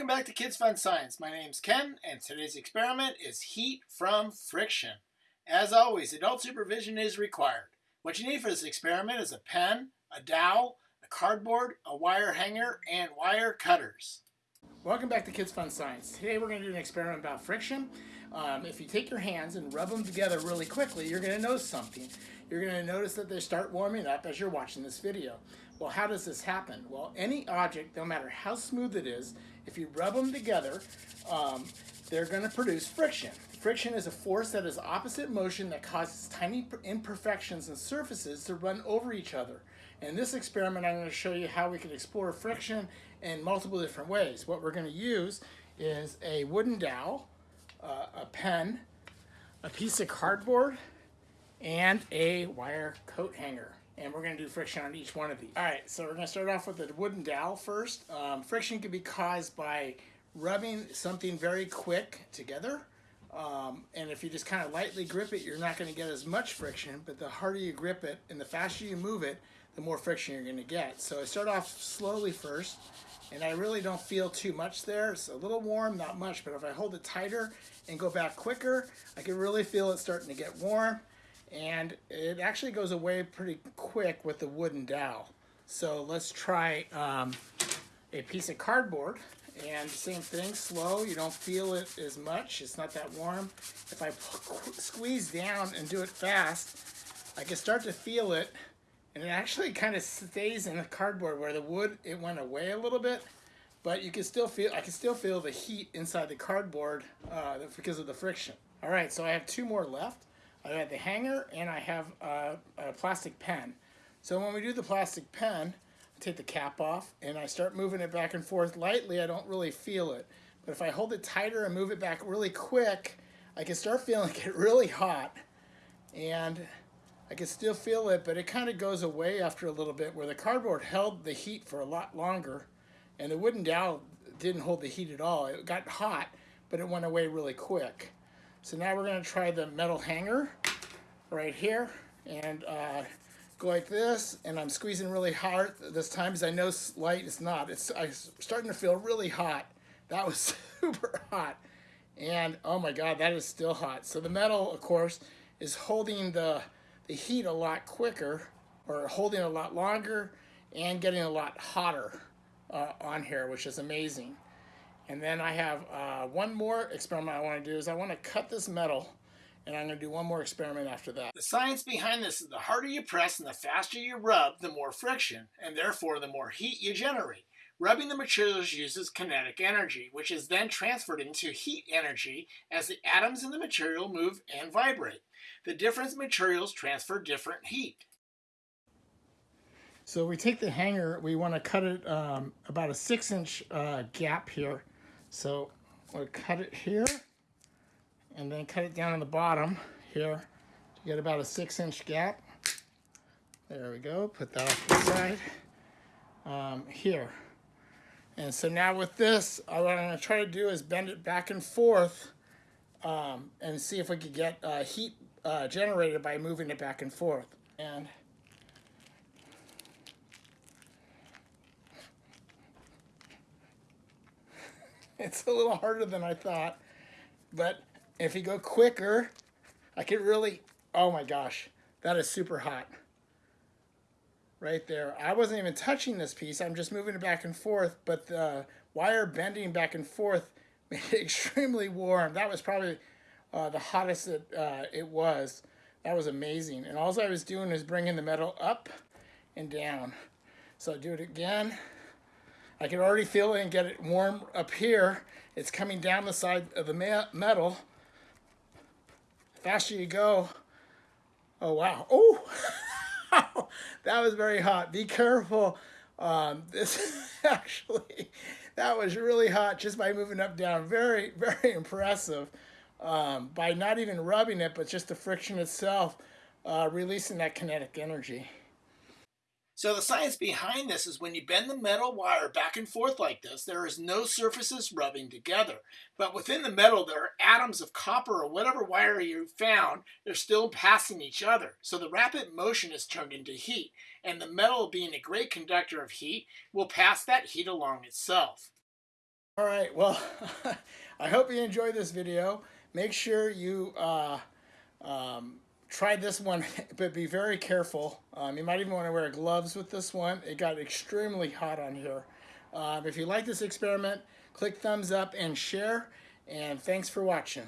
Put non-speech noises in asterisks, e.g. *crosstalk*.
Welcome back to Kids Fun Science. My name's Ken, and today's experiment is heat from friction. As always, adult supervision is required. What you need for this experiment is a pen, a dowel, a cardboard, a wire hanger, and wire cutters. Welcome back to Kids Fun Science. Today we're going to do an experiment about friction. Um, if you take your hands and rub them together really quickly, you're going to notice something. You're going to notice that they start warming up as you're watching this video. Well, how does this happen? Well, any object, no matter how smooth it is, if you rub them together, um, they're going to produce friction. Friction is a force that is opposite motion that causes tiny imperfections in surfaces to run over each other. In this experiment, I'm going to show you how we can explore friction in multiple different ways. What we're going to use is a wooden dowel, uh, a pen, a piece of cardboard, and a wire coat hanger and we're going to do friction on each one of these. All right, so we're going to start off with the wooden dowel first. Um, friction can be caused by rubbing something very quick together. Um, and if you just kind of lightly grip it, you're not going to get as much friction, but the harder you grip it and the faster you move it, the more friction you're going to get. So I start off slowly first, and I really don't feel too much there. It's a little warm, not much, but if I hold it tighter and go back quicker, I can really feel it starting to get warm and it actually goes away pretty quick with the wooden dowel. So let's try um, a piece of cardboard and same thing, slow, you don't feel it as much, it's not that warm. If I *laughs* squeeze down and do it fast, I can start to feel it and it actually *laughs* kind of stays in the cardboard where the wood, it went away a little bit, but you can still feel, I can still feel the heat inside the cardboard uh, because of the friction. All right, so I have two more left. I have the hanger and I have a, a plastic pen. So when we do the plastic pen, I take the cap off and I start moving it back and forth lightly. I don't really feel it. But if I hold it tighter and move it back really quick, I can start *laughs* feeling it really hot. And I can still feel it, but it kind of goes away after a little bit where the cardboard held the heat for a lot longer and the wooden dowel didn't hold the heat at all. It got hot, but it went away really quick. So now we're going to try the metal hanger right here and uh, go like this and I'm squeezing really hard this time because I know light is not. It's I'm starting to feel really hot. That was *laughs* super hot and oh my god that is still hot. So the metal of course is holding the, the heat a lot quicker or holding a lot longer and getting a lot hotter uh, on here which is amazing. And then I have uh, one more experiment I want to do is I want to cut this metal and I'm going to do one more experiment after that. The science behind this is the harder you press and the faster you rub, the more friction, and therefore the more heat you generate. Rubbing the materials uses kinetic energy, which is then transferred into heat energy as the atoms in the material move and vibrate. The different materials transfer different heat. So we take the hanger, we want to cut it um, about a six inch uh, gap here so we'll cut it here and then cut it down on the bottom here to get about a six inch gap. There we go, put that off the side. Um, here. And so now with this, what I'm going to try to do is bend it back and forth um, and see if we could get uh, heat uh, generated by moving it back and forth. And It's a little harder than I thought. But if you go quicker, I can really, oh my gosh, that is super hot. Right there. I wasn't even touching this piece. I'm just moving it back and forth, but the wire bending back and forth *laughs* made it extremely warm. That was probably uh, the hottest that uh, it was. That was amazing. And all I was doing is bringing the metal up and down. So do it again. I can already feel it and get it warm up here. It's coming down the side of the metal. Faster you go, oh wow, oh, *laughs* that was very hot. Be careful. Um, this *laughs* actually, that was really hot just by moving up down. Very, very impressive. Um, by not even rubbing it, but just the friction itself, uh, releasing that kinetic energy. So the science behind this is when you bend the metal wire back and forth like this, there is no surfaces rubbing together. But within the metal, there are atoms of copper or whatever wire you found, they're still passing each other. So the rapid motion is turned into heat, and the metal being a great conductor of heat will pass that heat along itself. All right, well, *laughs* I hope you enjoyed this video. Make sure you uh, um, try this one, *laughs* but be very careful. Um, you might even want to wear gloves with this one. It got extremely hot on here. Um, if you like this experiment, click thumbs up and share. And thanks for watching.